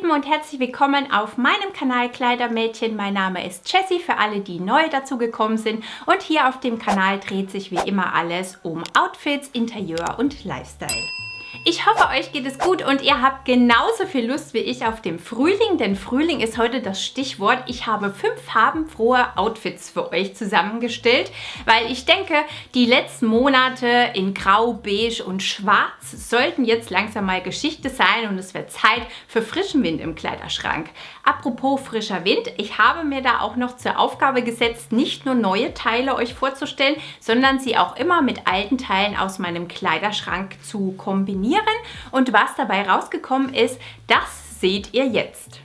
Lieben und herzlich willkommen auf meinem Kanal Kleidermädchen. Mein Name ist Jessie für alle, die neu dazu gekommen sind und hier auf dem Kanal dreht sich wie immer alles um Outfits, Interieur und Lifestyle. Ich hoffe, euch geht es gut und ihr habt genauso viel Lust wie ich auf dem Frühling, denn Frühling ist heute das Stichwort. Ich habe fünf farbenfrohe Outfits für euch zusammengestellt, weil ich denke, die letzten Monate in Grau, Beige und Schwarz sollten jetzt langsam mal Geschichte sein und es wird Zeit für frischen Wind im Kleiderschrank. Apropos frischer Wind, ich habe mir da auch noch zur Aufgabe gesetzt, nicht nur neue Teile euch vorzustellen, sondern sie auch immer mit alten Teilen aus meinem Kleiderschrank zu kombinieren kombinieren und was dabei rausgekommen ist, das seht ihr jetzt.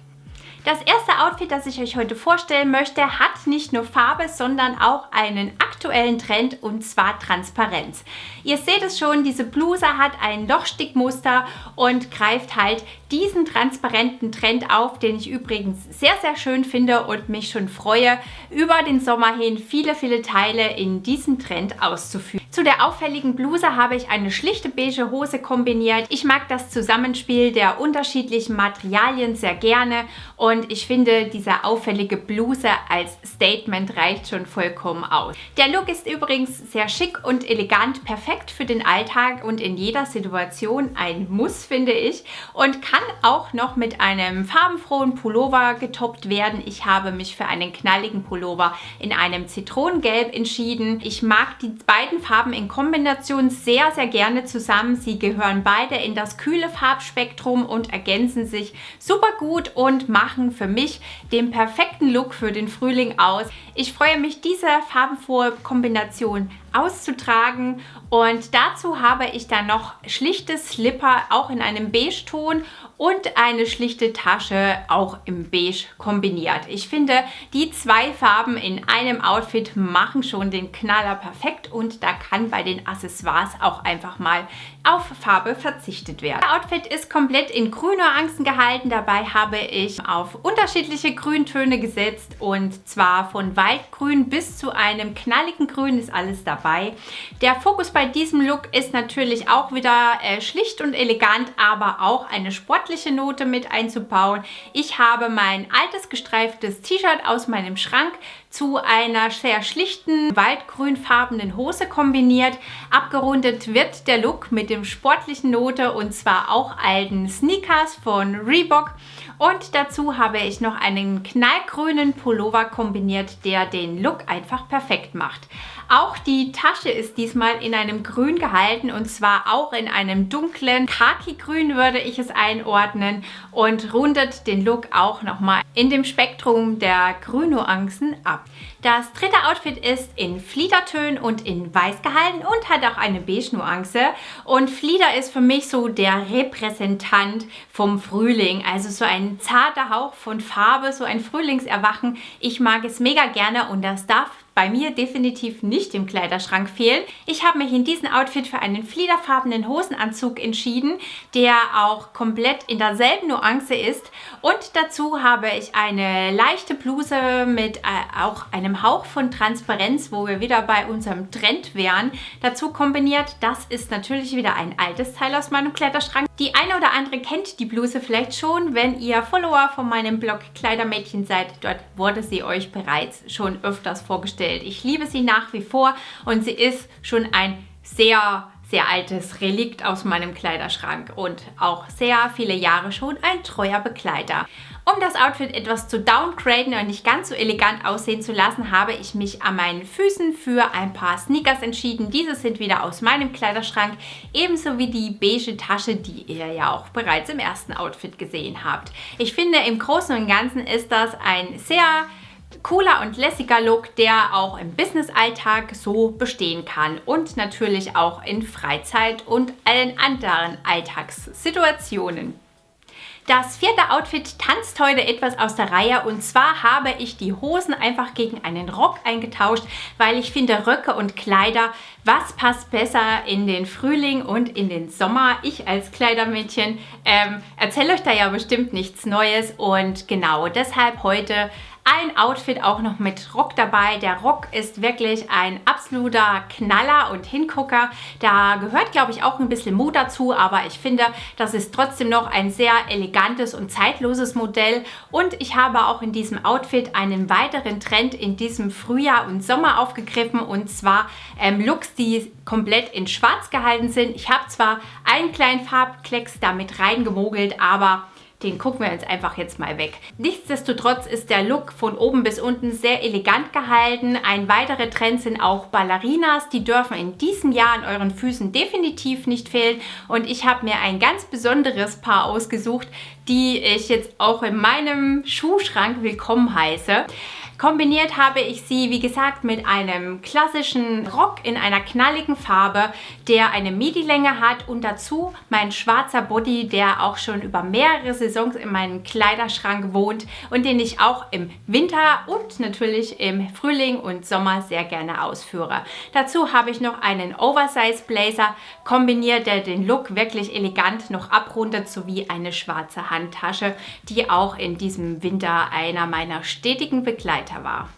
Das erste Outfit, das ich euch heute vorstellen möchte, hat nicht nur Farbe, sondern auch einen aktuellen Trend und zwar Transparenz. Ihr seht es schon, diese Bluse hat ein Lochstickmuster und greift halt diesen transparenten Trend auf, den ich übrigens sehr, sehr schön finde und mich schon freue, über den Sommer hin viele, viele Teile in diesem Trend auszuführen. Zu der auffälligen Bluse habe ich eine schlichte beige Hose kombiniert. Ich mag das Zusammenspiel der unterschiedlichen Materialien sehr gerne und ich finde, diese auffällige Bluse als Statement reicht schon vollkommen aus. Der Look ist übrigens sehr schick und elegant, perfekt für den Alltag und in jeder Situation ein Muss, finde ich und kann auch noch mit einem farbenfrohen Pullover getoppt werden. Ich habe mich für einen knalligen Pullover in einem Zitronengelb entschieden. Ich mag die beiden Farben Farben in Kombination sehr, sehr gerne zusammen. Sie gehören beide in das kühle Farbspektrum und ergänzen sich super gut und machen für mich den perfekten Look für den Frühling aus. Ich freue mich, diese farbenfrohe Kombination auszutragen und dazu habe ich dann noch schlichte Slipper, auch in einem Beige-Ton und eine schlichte Tasche, auch im Beige kombiniert. Ich finde, die zwei Farben in einem Outfit machen schon den Knaller perfekt und da kann bei den Accessoires auch einfach mal auf Farbe verzichtet werden. Das Outfit ist komplett in Grünnuancen gehalten. Dabei habe ich auf unterschiedliche Grüntöne gesetzt und zwar von Waldgrün bis zu einem knalligen Grün ist alles dabei. Der Fokus bei diesem Look ist natürlich auch wieder äh, schlicht und elegant, aber auch eine sportliche Note mit einzubauen. Ich habe mein altes gestreiftes T-Shirt aus meinem Schrank zu einer sehr schlichten waldgrünfarbenen Hose kombiniert. Abgerundet wird der Look mit dem sportlichen Note und zwar auch alten Sneakers von Reebok. Und dazu habe ich noch einen knallgrünen Pullover kombiniert, der den Look einfach perfekt macht. Auch die Tasche ist diesmal in einem Grün gehalten und zwar auch in einem dunklen Khaki-Grün würde ich es einordnen und rundet den Look auch nochmal in dem Spektrum der Grünnuancen ab. Das dritte Outfit ist in Fliedertönen und in Weiß gehalten und hat auch eine Beige-Nuance. Und Flieder ist für mich so der Repräsentant vom Frühling. Also so ein zarter Hauch von Farbe, so ein Frühlingserwachen. Ich mag es mega gerne und das darf bei mir definitiv nicht im Kleiderschrank fehlen. Ich habe mich in diesem Outfit für einen fliederfarbenen Hosenanzug entschieden, der auch komplett in derselben Nuance ist. Und dazu habe ich eine leichte Bluse mit äh, auch einem Hauch von Transparenz, wo wir wieder bei unserem Trend wären, dazu kombiniert. Das ist natürlich wieder ein altes Teil aus meinem Kleiderschrank. Die eine oder andere kennt die Bluse vielleicht schon, wenn ihr Follower von meinem Blog Kleidermädchen seid. Dort wurde sie euch bereits schon öfters vorgestellt vorgestellt. Ich liebe sie nach wie vor und sie ist schon ein sehr sehr altes Relikt aus meinem Kleiderschrank und auch sehr viele Jahre schon ein treuer Begleiter. Um das Outfit etwas zu downgraden und nicht ganz so elegant aussehen zu lassen, habe ich mich an meinen Füßen für ein paar Sneakers entschieden. Diese sind wieder aus meinem Kleiderschrank, ebenso wie die beige Tasche, die ihr ja auch bereits im ersten Outfit gesehen habt. Ich finde, im Großen und Ganzen ist das ein sehr cooler und lässiger Look, der auch im Business-Alltag so bestehen kann und natürlich auch in Freizeit und allen anderen Alltagssituationen. Das vierte Outfit tanzt heute etwas aus der Reihe und zwar habe ich die Hosen einfach gegen einen Rock eingetauscht, weil ich finde Röcke und Kleider, was passt besser in den Frühling und in den Sommer? Ich als Kleidermädchen ähm, erzähle euch da ja bestimmt nichts Neues und genau deshalb heute ein Outfit auch noch mit Rock dabei. Der Rock ist wirklich ein absoluter Knaller und Hingucker. Da gehört, glaube ich, auch ein bisschen Mut dazu, aber ich finde, das ist trotzdem noch ein sehr elegantes und zeitloses Modell. Und ich habe auch in diesem Outfit einen weiteren Trend in diesem Frühjahr und Sommer aufgegriffen und zwar ähm, Looks, die komplett in schwarz gehalten sind. Ich habe zwar einen kleinen Farbklecks damit reingemogelt, aber den gucken wir uns einfach jetzt mal weg. Nichtsdestotrotz ist der Look von oben bis unten sehr elegant gehalten. Ein weiterer Trend sind auch Ballerinas. Die dürfen in diesem Jahr an euren Füßen definitiv nicht fehlen. Und ich habe mir ein ganz besonderes Paar ausgesucht, die ich jetzt auch in meinem Schuhschrank willkommen heiße. Kombiniert habe ich sie, wie gesagt, mit einem klassischen Rock in einer knalligen Farbe, der eine Midi-Länge hat und dazu mein schwarzer Body, der auch schon über mehrere Saisons in meinem Kleiderschrank wohnt und den ich auch im Winter und natürlich im Frühling und Sommer sehr gerne ausführe. Dazu habe ich noch einen Oversize Blazer kombiniert, der den Look wirklich elegant noch abrundet, sowie eine schwarze Handtasche, die auch in diesem Winter einer meiner stetigen Begleiter weiter war.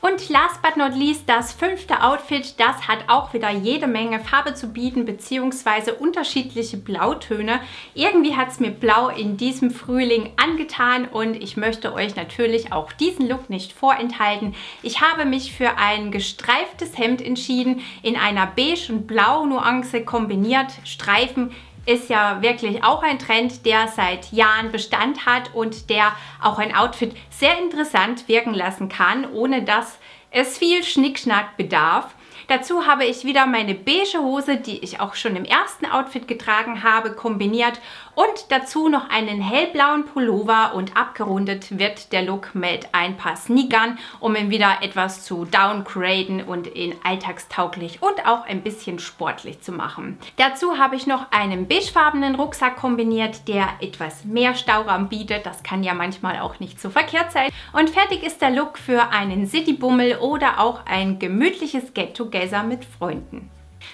Und last but not least, das fünfte Outfit, das hat auch wieder jede Menge Farbe zu bieten, beziehungsweise unterschiedliche Blautöne. Irgendwie hat es mir Blau in diesem Frühling angetan und ich möchte euch natürlich auch diesen Look nicht vorenthalten. Ich habe mich für ein gestreiftes Hemd entschieden, in einer beige und blau Nuance kombiniert, Streifen ist ja wirklich auch ein Trend, der seit Jahren Bestand hat und der auch ein Outfit sehr interessant wirken lassen kann, ohne dass es viel Schnickschnack bedarf. Dazu habe ich wieder meine beige Hose, die ich auch schon im ersten Outfit getragen habe, kombiniert und dazu noch einen hellblauen Pullover und abgerundet wird der Look mit ein paar Sneakern, um ihn wieder etwas zu downgraden und ihn alltagstauglich und auch ein bisschen sportlich zu machen. Dazu habe ich noch einen beigefarbenen Rucksack kombiniert, der etwas mehr Stauraum bietet. Das kann ja manchmal auch nicht so verkehrt sein. Und fertig ist der Look für einen Citybummel oder auch ein gemütliches Get-Together mit Freunden.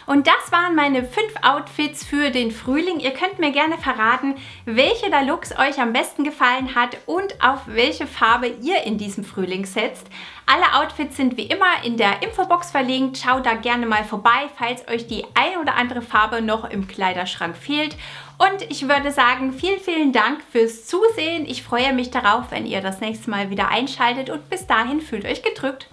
Und das waren meine fünf Outfits für den Frühling. Ihr könnt mir gerne verraten, welche der Looks euch am besten gefallen hat und auf welche Farbe ihr in diesem Frühling setzt. Alle Outfits sind wie immer in der Infobox verlinkt. Schaut da gerne mal vorbei, falls euch die ein oder andere Farbe noch im Kleiderschrank fehlt. Und ich würde sagen, vielen, vielen Dank fürs Zusehen. Ich freue mich darauf, wenn ihr das nächste Mal wieder einschaltet und bis dahin fühlt euch gedrückt.